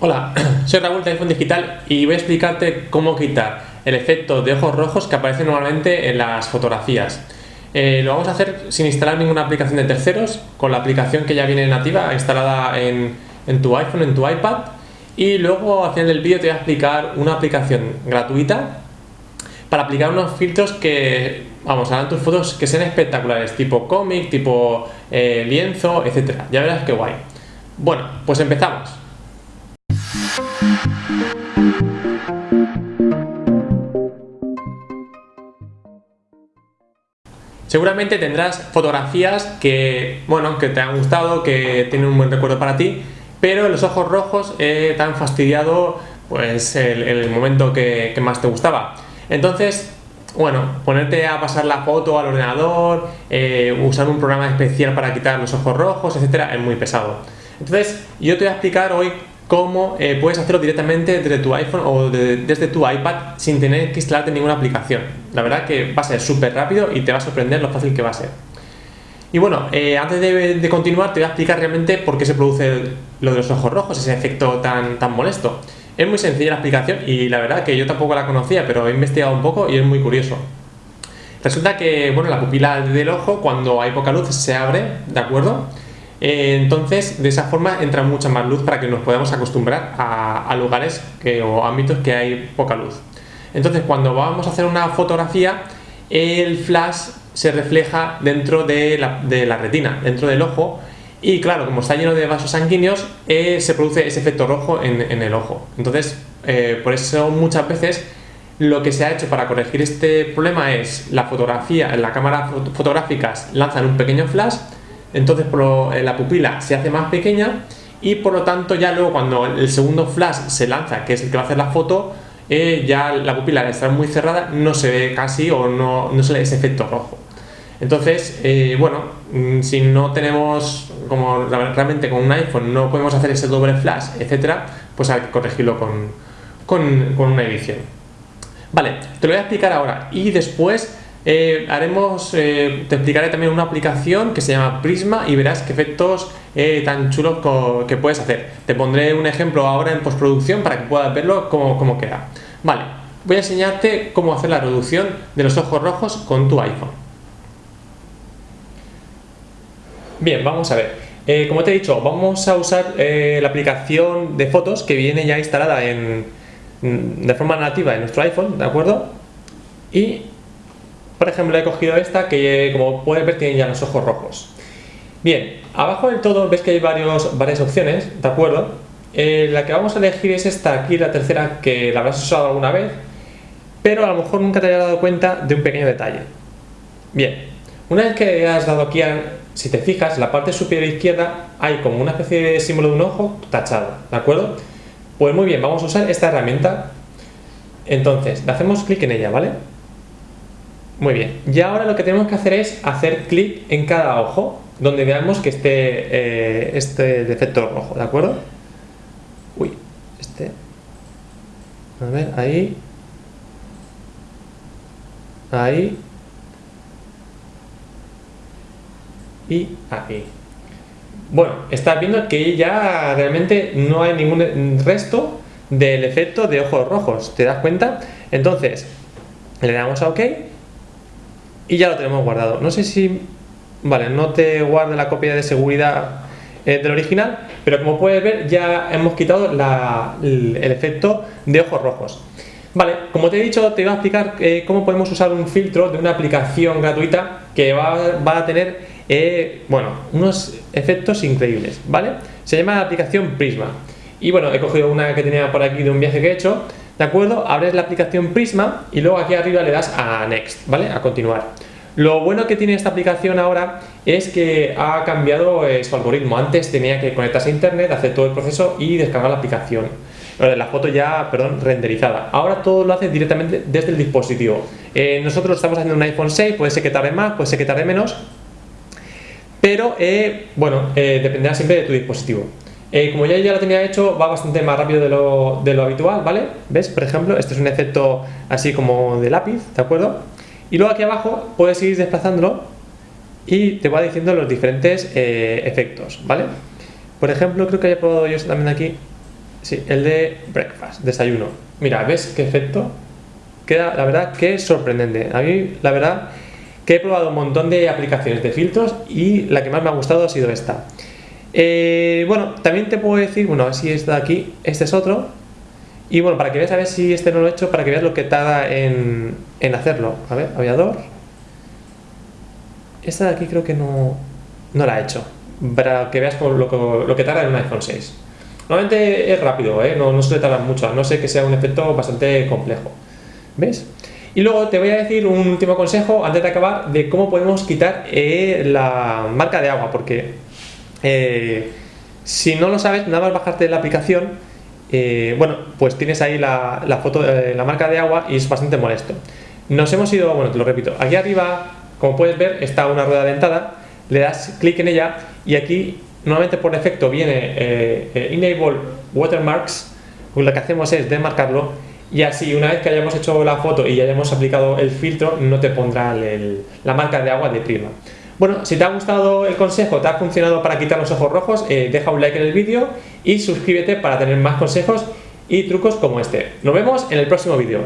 Hola, soy Raúl de iPhone Digital y voy a explicarte cómo quitar el efecto de ojos rojos que aparece normalmente en las fotografías. Eh, lo vamos a hacer sin instalar ninguna aplicación de terceros, con la aplicación que ya viene nativa instalada en, tu iPhone, en tu iPad y luego al final del vídeo te voy a explicar una aplicación gratuita para aplicar unos filtros que, vamos, harán tus fotos que sean espectaculares, tipo cómic, tipo eh, lienzo, etcétera. Ya verás qué guay. Bueno, pues empezamos. Seguramente tendrás fotografías que, bueno, que te han gustado, que tienen un buen recuerdo para ti, pero los ojos rojos eh, te han fastidiado pues el, momento que, más te gustaba. Entonces, bueno, ponerte a pasar la foto al ordenador, eh, usar un programa especial para quitar los ojos rojos, etcétera, es muy pesado. Entonces, yo te voy a explicar hoy cómo eh, puedes hacerlo directamente desde tu iPhone o desde tu iPad sin tener que instalarte ninguna aplicación. La verdad que va a ser súper rápido y te va a sorprender lo fácil que va a ser. Y bueno, eh, antes de, continuar te voy a explicar realmente por qué se produce lo de los ojos rojos, ese efecto tan, tan molesto. Es muy sencilla la explicación y la verdad que yo tampoco la conocía, pero he investigado un poco y es muy curioso. Resulta que, bueno, la pupila del ojo cuando hay poca luz se abre, ¿de acuerdo? Eh, entonces, de esa forma entra mucha más luz para que nos podamos acostumbrar a, lugares o ámbitos que hay poca luz. Entonces, cuando vamos a hacer una fotografía, el flash se refleja dentro de la, retina, dentro del ojo, y claro, como está lleno de vasos sanguíneos, eh, se produce ese efecto rojo en, el ojo. Entonces, eh, por eso muchas veces lo que se ha hecho para corregir este problema es la fotografía, la cámara fotográficas lanzan un pequeño flash entonces eh, la pupila se hace más pequeña y por lo tanto ya luego cuando el segundo flash se lanza, que es el que va a hacer la foto, eh, ya la pupila estar muy cerrada no se ve casi o no, no se le ese efecto rojo. Entonces, eh, bueno, mm, si no tenemos, como realmente con un iPhone no podemos hacer ese doble flash, etcétera, pues hay que corregirlo con, con, con una edición. Vale, te lo voy a explicar ahora y después eh, haremos, eh, te explicaré también una aplicación que se llama Prisma y verás qué efectos eh, tan chulos que puedes hacer. Te pondré un ejemplo ahora en postproducción para que puedas verlo cómo, queda. Vale, voy a enseñarte cómo hacer la reducción de los ojos rojos con tu iPhone. Bien, vamos a ver. como te he dicho, vamos a usar la aplicación de fotos que viene ya instalada en, de forma nativa en nuestro iPhone, ¿de acuerdo? Y por ejemplo, he cogido esta que, como puedes ver, tiene ya los ojos rojos. Bien, abajo del todo ves que hay varias opciones, ¿de acuerdo? Eh, la que vamos a elegir es esta aquí, la tercera, que la habrás usado alguna vez, pero a lo mejor nunca te hayas dado cuenta de un pequeño detalle. Bien, una vez que has dado aquí, si te fijas, la parte superior izquierda hay como una especie de símbolo de un ojo tachado, ¿de acuerdo? Pues muy bien, vamos a usar esta herramienta. Entonces, le hacemos clic en ella, ¿vale? Muy bien, y ahora lo que tenemos que hacer es hacer clic en cada ojo donde veamos que esté eh, este defecto rojo, ¿de acuerdo? Uy, este. A ver, ahí. Ahí. Y ahí. Bueno, estás viendo que ya realmente no hay ningún resto del efecto de ojos rojos, ¿te das cuenta? Entonces, le damos a OK y ya lo tenemos guardado. No sé si, vale, no te guarde la copia de seguridad eh, del original, pero como puedes ver ya hemos quitado el, efecto de ojos rojos. Vale, como te he dicho, te voy a explicar eh, cómo podemos usar un filtro de una aplicación gratuita que va, a tener, eh, bueno, unos efectos increíbles, ¿vale? Se llama la aplicación Prisma. Y bueno, he cogido una que tenía por aquí de un viaje que he hecho, ¿de acuerdo? Abres la aplicación Prisma y luego aquí arriba le das a Next, ¿vale? A continuar. Lo bueno que tiene esta aplicación ahora es que ha cambiado eh, su algoritmo. Antes tenía que conectarse a internet, hacer todo el proceso y descargar la aplicación. La foto ya, perdón, renderizada. Ahora todo lo hace directamente desde el dispositivo. Eh, nosotros estamos haciendo un iPhone 6, puede ser que tarde más, puede ser que tarde menos. Pero, eh, bueno, dependerá siempre de tu dispositivo. como ya, ya lo tenía hecho, va bastante más rápido de lo, de lo habitual, ¿vale? ¿Ves? Por ejemplo, este es un efecto así como de lápiz, ¿de acuerdo? Y luego aquí abajo puedes ir desplazándolo y te va diciendo los diferentes eh, efectos, ¿vale? Por ejemplo, creo que haya probado yo también aquí. Sí, el de breakfast, desayuno. Mira, ¿ves qué efecto? Queda, la verdad, que sorprendente. A mí, la verdad, que he probado un montón de aplicaciones de filtros y la que más me ha gustado ha sido esta. Eh, bueno, también te puedo decir, bueno, a ver si está aquí, este es otro. Y bueno, para que veas a ver si este no lo he hecho, para que veas lo que tarda en, en hacerlo. A ver, aviador. Esta de aquí creo que no, no la he hecho. Para que veas lo, que tarda en un iPhone 6. Normalmente es rápido, ¿eh? no, no suele tardar mucho, no sé que sea un efecto bastante complejo. ¿Ves? Y luego te voy a decir un último consejo antes de acabar de cómo podemos quitar eh, la marca de agua, porque eh, si no lo sabes, nada más bajarte la aplicación, eh, bueno, pues tienes ahí la, foto de la marca de agua y es bastante molesto. Nos hemos ido, bueno, te lo repito, aquí arriba, como puedes ver, está una rueda dentada, le das clic en ella y aquí normalmente por defecto viene Enable Watermarks, lo que hacemos es demarcarlo y así una vez que hayamos hecho la foto y ya hayamos aplicado el filtro no te pondrá la marca de agua de prima bueno, si te ha gustado el consejo, te ha funcionado para quitar los ojos rojos, eh, deja un like en el vídeo y suscríbete para tener más consejos y trucos como este. Nos vemos en el próximo vídeo.